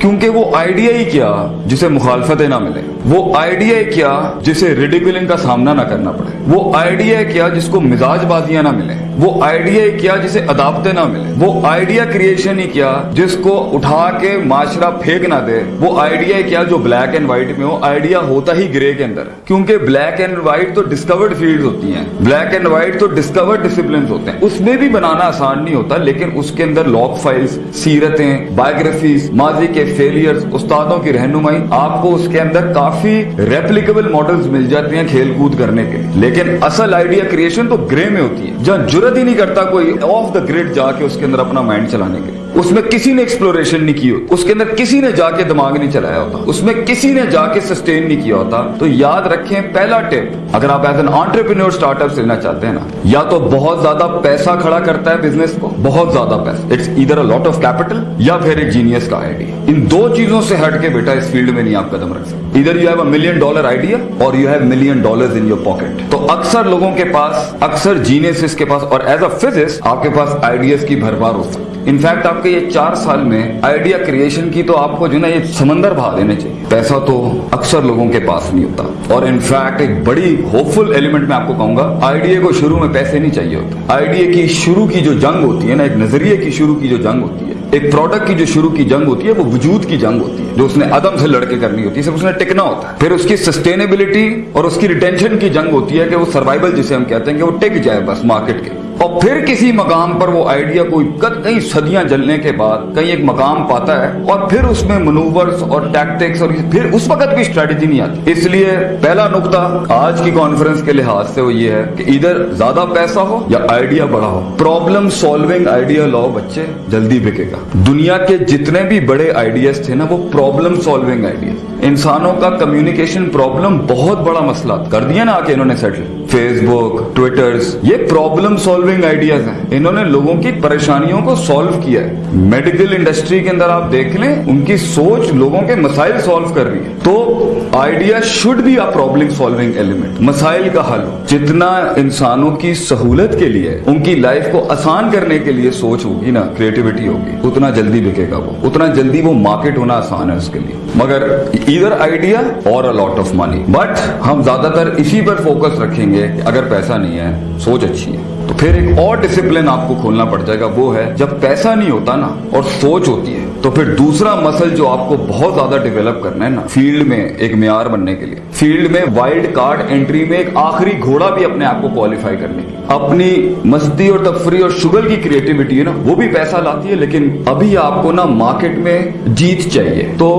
کیونکہ وہ آئیڈیا ہی کیا جسے مخالفتیں نہ ملے۔ وہ آئیڈیا ہی کیا جسے ریڈیکولنگ کا سامنا نہ کرنا پڑے۔ وہ آئیڈیا ہی کیا جس کو مزاج بازیاں نہ ملے۔ وہ آئیڈیا ہی کیا جسے عدابتیں نہ ملے۔ وہ آئیڈیا کریشن ہی کیا جس کو اٹھا کے معاشرہ پھینک نہ دے۔ وہ آئیڈیا ہی کیا جو بلیک اینڈ وائٹ میں ہو۔ آئیڈیا ہوتا ہی گرے کے اندر۔ کیونکہ بلیک اینڈ وائٹ تو ڈسکورڈ فیلڈ ہوتی ہیں۔ بلیک اینڈ وائٹ تو ڈسکورڈ ڈسپلن ہوتے ہیں۔ اس میں بھی بنانا آسان نہیں ہوتا، لیکن اس کے اندر لاک فائلز سیرتیں بایوگرافیز ماضی کے فیلئرز استادوں کی رہنمائی آپ کو اس کے اندر کافی ریپلیکیبل ماڈلز مل جاتے ہیں کھیل کود کرنے کے لیے لیکن اصل آئیڈیا کریشن تو گرے میں ہوتی ہے جہاں جرت ہی نہیں کرتا کوئی آف دا گریڈ جا کے اس کے اندر اپنا مائنڈ چلانے کے لیے اس میں کسی نے ایکسپلوریشن نہیں کی ہوتی۔ اس کے اندر کسی نے جا کے دماغ نہیں چلایا ہوتا۔ اس میں کسی نے جا کے سسٹین نہیں کیا ہوتا۔ تو یاد رکھیں پہلا ٹپ اگر آپ as an entrepreneur start up لینا چاہتے ہیں نا، یا تو بہت زیادہ پیسہ کھڑا کرتا ہے بزنس کو۔ بہت زیادہ پیسہ۔ اٹس ادھر اے لاٹ آف کیپٹل یا پھر ایک جینیس کا آئیڈیا ان دو چیزوں سے ہٹ کے بیٹا، اس فیلڈ میں نہیں آپ قدم رکھ سکتے۔ ادھر you have a million dollar idea اور you have million dollar in your pocket تو اکثر لوگوں کے پاس، اکثر جینیس کے پاس اور ایز اے فزسٹ آپ کے پاس آئیڈیاز کی بھرمار ہو سکتی۔ انفیکٹ آپ کے یہ چار سال میں آئیڈیا کریشن کی تو آپ کو جو نا یہ سمندر بہا دینے چاہیے۔ پیسہ تو اکثر لوگوں کے پاس نہیں ہوتا۔ اور انفیکٹ ایک بڑی ہوپ فل ایلیمنٹ میں آپ کو کہوں گا آئیڈیا کو شروع میں پیسے نہیں چاہیے ہوتے۔ آئیڈیا کی شروع کی جو جنگ ہوتی ہے نا، ایک نظریے کی شروع کی جو جنگ ہوتی ہے، ایک پروڈکٹ کی جو شروع کی جنگ ہوتی ہے، وہ وجود کی جنگ ہوتی ہے جو اس نے عدم سے لڑکے کرنی ہوتی ہے۔ صرف اس نے ٹکنا ہوتا ہے۔ پھر اس کی سسٹینیبلٹی اور اس کی ریٹینشن کی جنگ ہوتی ہے کہ وہ سروائبل جسے ہم کہتے ہیں کہ وہ ٹک جائے بس مارکیٹ کے۔ اور پھر کسی مقام پر وہ آئیڈیا کوئی کئی صدیاں جلنے کے بعد کہیں ایک مقام پاتا ہے اور پھر اس میں منوورز اور ٹیکٹکس اور پھر اس وقت بھی اسٹریٹجی نہیں آتی۔ اس لیے پہلا نقطہ آج کی کانفرنس کے لحاظ سے وہ یہ ہے کہ ادھر زیادہ پیسہ ہو یا آئیڈیا بڑا ہو۔ پرابلم سالونگ آئیڈیا لاؤ بچے، جلدی بکے گا۔ دنیا کے جتنے بھی بڑے آئیڈیاز تھے نا، وہ پرابلم سالونگ آئیڈیاز انسانوں کا کمیونیکیشن پرابلم بہت بڑا مسئلہ کر دیا نا آ کے انہوں نے سیٹل فیس بک ٹویٹرز یہ پرابلم سالونگ آئیڈیاز ہیں انہوں نے لوگوں کی پریشانیوں کو سالو کیا ہے میڈیکل انڈسٹری کے اندر آپ دیکھ لیں ان کی سوچ لوگوں کے مسائل سالو کر رہی ہے تو idea should be a problem solving element مسائل کا حل جتنا انسانوں کی سہولت کے لیے ان کی لائف کو آسان کرنے کے لیے سوچ ہوگی نا کریٹیوٹی ہوگی اتنا جلدی بکے گا وہ اتنا جلدی وہ مارکیٹ ہونا آسان ہے اس کے لیے مگر ادھر آئیڈیا اور لاٹ آف منی بٹ ہم زیادہ تر اسی پر فوکس رکھیں گے اگر پیسہ نہیں ہے سوچ اچھی ہے تو پھر ایک اور ڈسپلن آپ کو کھولنا پڑ جائے گا، وہ ہے جب پیسہ نہیں ہوتا نا اور سوچ ہوتی ہے تو پھر دوسرا مسل جو آپ کو بہت زیادہ ڈیولپ کرنا ہے نا فیلڈ میں ایک معیار بننے کے لیے۔ فیلڈ میں وائلڈ کارڈ انٹری میں ایک آخری گھوڑا بھی اپنے آپ کو کوالیفائی کرنے کی اپنی مستی اور تفریح اور شوگر کی کریٹیوٹی ہے نا، وہ بھی پیسہ لاتی ہے، لیکن ابھی آپ کو نا مارکیٹ میں جیت چاہیے۔ تو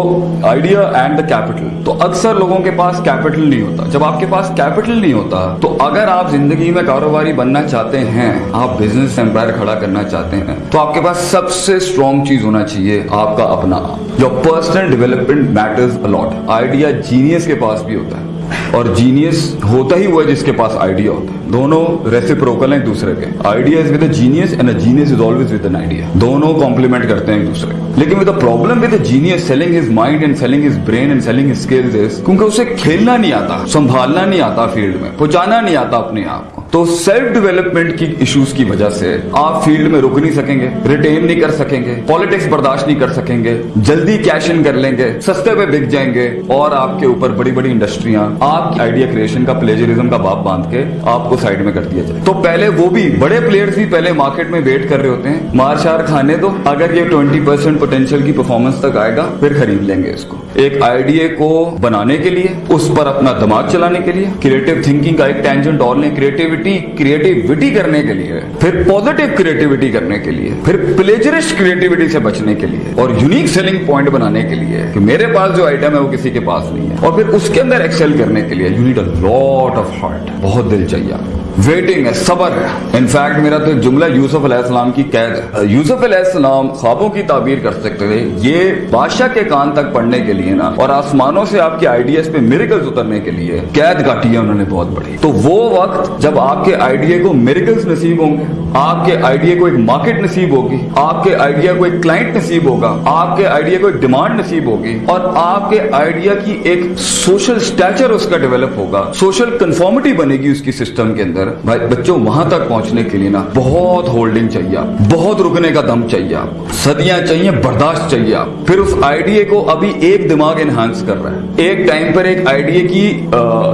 آئیڈیا اینڈ دا کیپٹل تو اکثر لوگوں کے پاس کیپٹل نہیں ہوتا۔ جب آپ کے پاس کیپٹل نہیں ہوتا، تو اگر آپ زندگی میں کاروباری بننا چاہتے ہیں، آپ بزنس امپائر کھڑا کرنا چاہتے ہیں، تو آپ کے پاس سب سے اسٹرانگ چیز ہونا چاہیے۔ آپ کا اپنا جو personal development matters a lot idea genius کے پاس بھی ہوتا ہے اور جینیس ہوتا ہی ہوا جس کے پاس آئیڈیا ہوتا ہے. دونوں ریسیپروکل ہیں ایک دوسرے کے. Idea is with genius and genius is always with an idea دونوں کمپلیمنٹ کرتے ہیں ایک دوسرے لیکن with problem with genius selling his mind and selling his brain and selling his skills is کیونکہ اسے کھیلنا نہیں آتا، سنبھالنا نہیں آتا فیلڈ میں، پہنچانا نہیں آتا اپنے آپ کو. تو سیلف ڈیولپمنٹ کی ایشوز کی وجہ سے آپ فیلڈ میں رک نہیں سکیں گے ریٹین نہیں کر سکیں گے پالیٹکس برداشت نہیں کر سکیں گے، جلدی کیش ان کر لیں گے، سستے پہ بک جائیں گے اور آپ کے اوپر بڑی بڑی انڈسٹریاں آپ کی آئیڈیا کریشن کا پلیجرزم کا باپ باندھ کے آپ کو سائڈ میں کر دیا جائے۔ تو پہلے وہ بھی بڑے پلیئرز بھی پہلے مارکیٹ میں ویٹ کر رہے ہوتے ہیں۔ مار شار کھانے دو اگر یہ ٹوینٹی پرسینٹ پوٹینشیل کی پرفارمنس تک آئے گا، پھر خرید لیں گے اس کو۔ ایک آئیڈیا کو بنانے کے لیے، اس پر اپنا دماغ چلانے کے لیے کریٹو تھنکنگ کا ایک ٹینجنٹ اور لیں کریٹیوٹی کریٹیوٹی کرنے کے لیے، پھر پوزیٹو کریٹیوٹی کرنے کے لیے، پھر پلیجرسٹ کریٹیوٹی سے بچنے کے لیے، اور یونیک سیلنگ پوائنٹ بنانے کے لیے کہ میرے پاس جو آئٹم ہے وہ کسی کے پاس نہیں ہے۔ اور پھر اس کے اندر ایکسل کرنے کے لیے you need a lot of heart بہت دل چاہیے آپ کو۔ ویٹنگ ہے، صبر ہے. انفیکٹ میرا تو جملہ یوسف علیہ السلام کی قید ہے. یوسف علیہ السلام خوابوں کی تعبیر کر سکتے تھے، یہ بادشاہ کے کان تک پڑھنے کے لیے نا، اور آسمانوں سے آپ کے آئیڈیاز پہ میریکلز اترنے کے لیے قید کاٹی ہے انہوں نے بہت بڑی. تو وہ وقت جب آپ کے آئیڈیا کو میریکلز نصیب ہوں گے، آپ کے آئیڈیا کو ایک مارکیٹ نصیب ہوگی، آپ کے آئیڈیا کو ایک کلائنٹ نصیب ہوگا، آپ کے آئیڈیا کو ایک ڈیمانڈ نصیب ہوگی، اور آپ کے آئیڈیا کی ایک سوشل اسٹیچر اس کا ڈیولپ ہوگا سوشل کنفارمٹی بنے گی اس کی سسٹم کے اندر. بھائی، بچوں، وہاں تک پہنچنے کے لیے نا بہت ہولڈنگ چاہیے آپ، بہت رکنے کا دم چاہیے آپ سدیاں چاہیے، برداشت چاہیے آپ۔ پھر اس آئیڈیا کو ابھی ایک دماغ انہانس کر رہا ہے۔ ایک ٹائم پر ایک آئیڈیا کی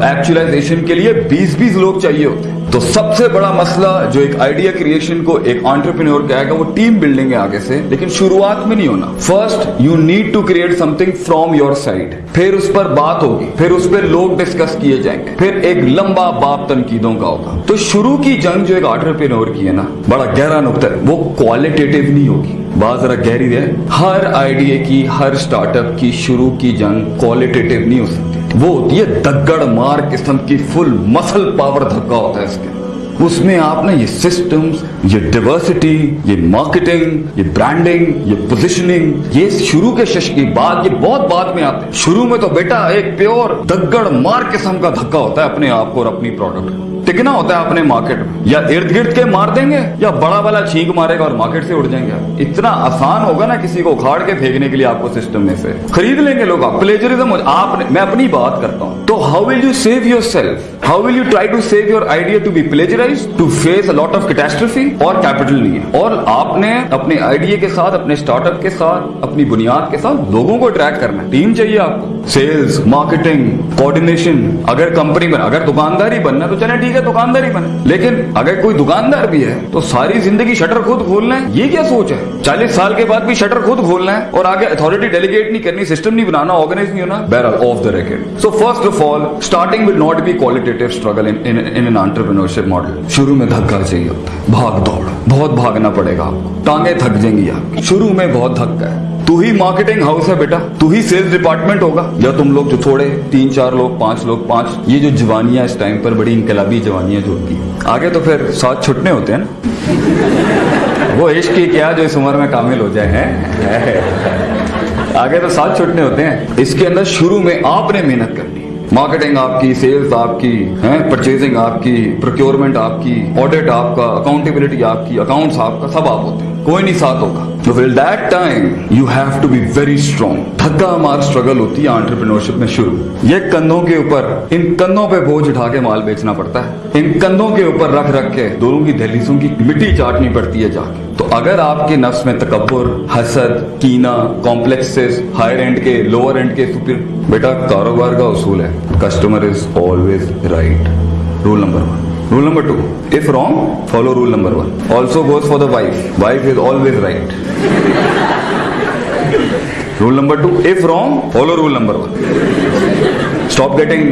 ایکچولائزیشن کے لیے بیس بیس لوگ چاہیے ہوتے ہیں۔ تو سب سے بڑا مسئلہ جو ایک آئیڈیا کریشن کو ایک آنٹرپرینور کہے گا، وہ ٹیم بلڈنگ ہے آگے سے، لیکن شروعات میں نہیں ہونا۔ First you need to create something from your side پھر اس پر بات ہوگی، پھر اس پہ لوگ ڈسکس کیے جائیں گے۔ پھر ایک لمبا باپ تنقیدوں کا ہوگا۔ تو شروع کی جنگ جو ایک آنٹرپرینور کی ہے نا، بڑا گہرا نقطہ ہے، وہ کوالٹیٹیو نہیں ہوگی۔ بات ذرا گہری ہے۔ ہر آئیڈیا کی، ہر اسٹارٹ اپ کی، شروع کی جنگ کوالٹیٹیو نہیں ہو سکتی۔ وہ ہوتی ہے دگڑ مار قسم کی فل مسل پاور دھکا ہوتا ہے اس کے اس میں آپ نے یہ سسٹمز یہ ڈیورسٹی یہ مارکیٹنگ یہ برانڈنگ یہ پوزیشننگ یہ شروع کے شش کی بات، یہ بہت بعد میں آتے شروع میں تو بیٹا ایک پیور دگڑ مار قسم کا دھکا ہوتا ہے اپنے آپ کو اور اپنی پروڈکٹ کو۔ ٹکنا ہوتا ہے اپنے مارکیٹ میں۔ یا ارد گرد کے مار دیں گے، یا بڑا والا چھینک مارے گا اور مارکیٹ سے اڑ جائیں گے۔ اتنا آسان ہوگا نا کسی کو اکھاڑ کے پھینکنے کے لیے آپ کو سسٹم میں سے۔ خرید لیں گے لوگ آپ۔ پلیجرزم آپ میں اپنی بات کرتا ہوں۔ تو how will you save yourself how will you try to save your idea to be plagiarised to face lot of catastrophe اور کیپٹل نہیں اور آپ نے اپنے آئیڈیا کے ساتھ اپنے اسٹارٹ اپ کے ساتھ اپنی بنیاد کے ساتھ لوگوں کو اٹریکٹ کرنا ٹیم چاہیے آپ کو سیلز مارکیٹنگ کوآرڈینیشن اگر کمپنی بنا اگر دکاندار ہی بننا تو چلے ٹھیک ہے دکاندار ہی بنے لیکن اگر کوئی دکاندار بھی ہے تو ساری زندگی شٹر خود کھولنا ہے یہ کیا سوچ ہے چالیس سال کے بعد بھی شٹر خود کھولنا ہے اور آگے اتارٹی ڈیلیگیٹ نہیں کرنی سسٹم نہیں بنانا آرگنائز نہیں ہونا barrel of the racket so first of all starting will not be qualitative struggle in model شروع میں دھکا چاہیے ہوتا ہے بھاگ دوڑ بہت بھاگنا پڑے گا آپ کو ٹانگیں تھک جائیں گی آپ شروع میں بہت دھکا ہے تو ہی مارکیٹنگ ہاؤس ہے بیٹا، تو ہی سیلز ڈپارٹمنٹ ہوگا۔ یا تم لوگ جو تھوڑے تین چار لوگ، پانچ لوگ، پانچ، یہ جو جوانیاں اس ٹائم پر بڑی انقلابی جوانیاں جو ہوتی ہیں۔ آگے تو پھر ساتھ چھٹنے ہوتے ہیں نا۔ وہ عشق کی کیا جو اس عمر میں کامل ہو جائے، ہیں؟ آگے تو ساتھ چھٹنے ہوتے ہیں۔ اس کے اندر شروع میں آپ نے محنت کرنی مارکیٹنگ آپ کی سیلز آپ کی پرچیزنگ آپ کی پروکیورمنٹ آپ کی آڈٹ آپ کا اکاؤنٹیبلٹی آپ کی اکاؤنٹس آپ کا، سب آپ ہوتے ہیں۔ کوئی نہیں ساتھ ہوگا۔ تو will that time you have to be very strong تھکا مار اسٹرگل ہوتی ہے آنٹرپرینورشپ میں شروع۔ یہ کندھوں کے اوپر، ان کندھوں پہ بوجھ اٹھا کے مال بیچنا پڑتا ہے۔ ان کندھوں کے اوپر رکھ رکھ کے دونوں کی دہلیزوں کی مٹی چاٹنی پڑتی ہے جا کے۔ تو اگر آپ کے نفس میں تکبر، حسد کینا کمپلیکسز ہائر اینڈ کے لوور اینڈ کے تو پھر بیٹا، کاروبار کا اصول ہے۔ Customer is always right rule number one Rule number two, if wrong, follow rule number one. Also goes for the wife. Wife is always right. rule number two, if wrong, follow rule number one. Stop getting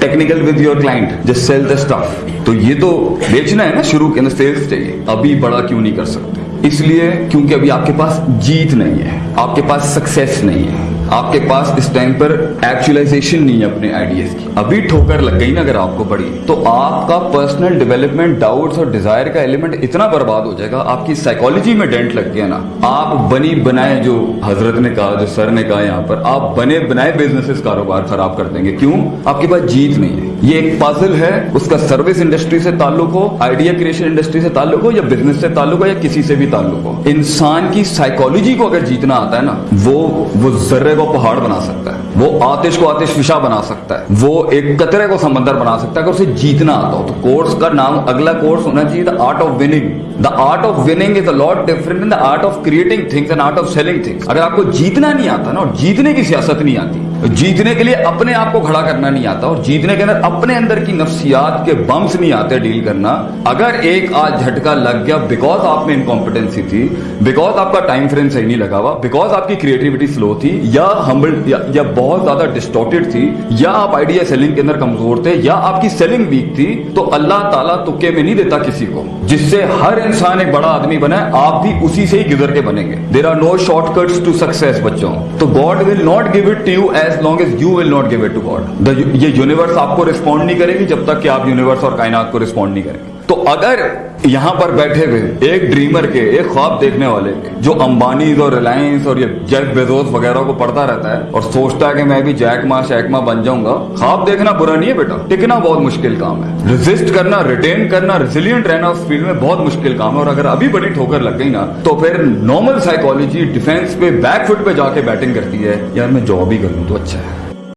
technical with your client just sell the stuff تو یہ تو بیچنا ہے نا شروع کے اندر sales چاہیے ابھی بڑا کیوں نہیں کر سکتے اس لیے کیونکہ ابھی آپ کے پاس جیت نہیں ہے آپ کے پاس سکسیس نہیں ہے آپ کے پاس اس ٹائم پر ایکچولائزیشن نہیں ہے اپنے آئیڈیاز کی۔ ابھی ٹھوکر لگ گئی نا اگر آپ کو پڑی، تو آپ کا پرسنل ڈیولپمنٹ ڈاؤٹس اور ڈیزائر کا ایلیمنٹ اتنا برباد ہو جائے گا، آپ کی سائیکالوجی میں ڈینٹ لگ گیا نا۔ آپ بنی بنائے جو حضرت نے کہا، جو سر نے کہا یہاں پر، آپ بنے بنائے بزنس کاروبار خراب کر دیں گے۔ کیوں؟ آپ کے پاس جیت نہیں ہے۔ یہ ایک پازل ہے، اس کا سروس انڈسٹری سے تعلق ہو آئیڈیا کریشن انڈسٹری سے تعلق ہو، یا بزنس سے تعلق ہو، یا کسی سے بھی تعلق ہو۔ انسان کی سائیکالوجی کو اگر جیتنا آتا ہے نا، وہ وہ ذرے کو پہاڑ بنا سکتا ہے، وہ آتش کو آتش فشا بنا سکتا ہے، وہ ایک قطرے کو سمندر بنا سکتا ہے اگر اسے جیتنا آتا ہو۔ تو کورس کا نام اگلا کورس ہونا چاہیے the art of winning the art of winning is a lot different in the art of creating things and art of selling things اگر آپ کو جیتنا نہیں آتا نا اور جیتنے کی سیاست نہیں آتی جیتنے کے لیے اپنے آپ کو کھڑا کرنا نہیں آتا اور جیتنے کے اندر اپنے اندر کی نفسیات کے بمس نہیں آتے ڈیل کرنا۔ اگر ایک آج جھٹکا لگ گیا بیکاز آپ میں انکمپٹنسی تھی بیکاز آپ کا ٹائم فریم صحیح نہیں لگا ہوا بیکاز آپ کی کریٹیوٹی سلو تھی، یا ہمبل یا بہت زیادہ ڈسٹورٹیڈ تھی، یا آپ آئیڈیا سیلنگ کے اندر کمزور تھے، یا آپ کی سیلنگ ویک تھی، تو اللہ تعالیٰ تکے میں نہیں دیتا کسی کو۔ جس سے ہر انسان ایک بڑا آدمی بنا ہے آپ بھی اسی سے ہی گزر کے بنیں گے۔ There are no shortcuts to success بچوں۔ تو God will not give it to you as long as you will not give it to God یہ یونیورس آپ کو ریسپونڈ نہیں کرے گی جب تک کہ آپ یونیورس اور کائنات کو رسپونڈ نہیں کریں گے۔ تو اگر یہاں پر بیٹھے ہوئے ایک ڈریمر کے، ایک خواب دیکھنے والے کے جو امبانیز اور ریلائنس اور یہ جیک بیزوس وغیرہ کو پڑھتا رہتا ہے اور سوچتا ہے کہ میں بھی جیک ماں، شیک ماں بن جاؤں گا، خواب دیکھنا برا نہیں ہے بیٹا۔ ٹکنا بہت مشکل کام ہے۔ ریزسٹ کرنا ریٹین کرنا ریزیلینٹ رہنا اس فیلڈ میں بہت مشکل کام ہے اور اگر ابھی بڑی ٹھوکر لگ گئی نا، تو پھر نارمل سائیکالوجی ڈیفینس پہ بیک فٹ پہ جا کے بیٹنگ کرتی ہے۔ یار میں جاب ہی کروں تو اچھا ہے۔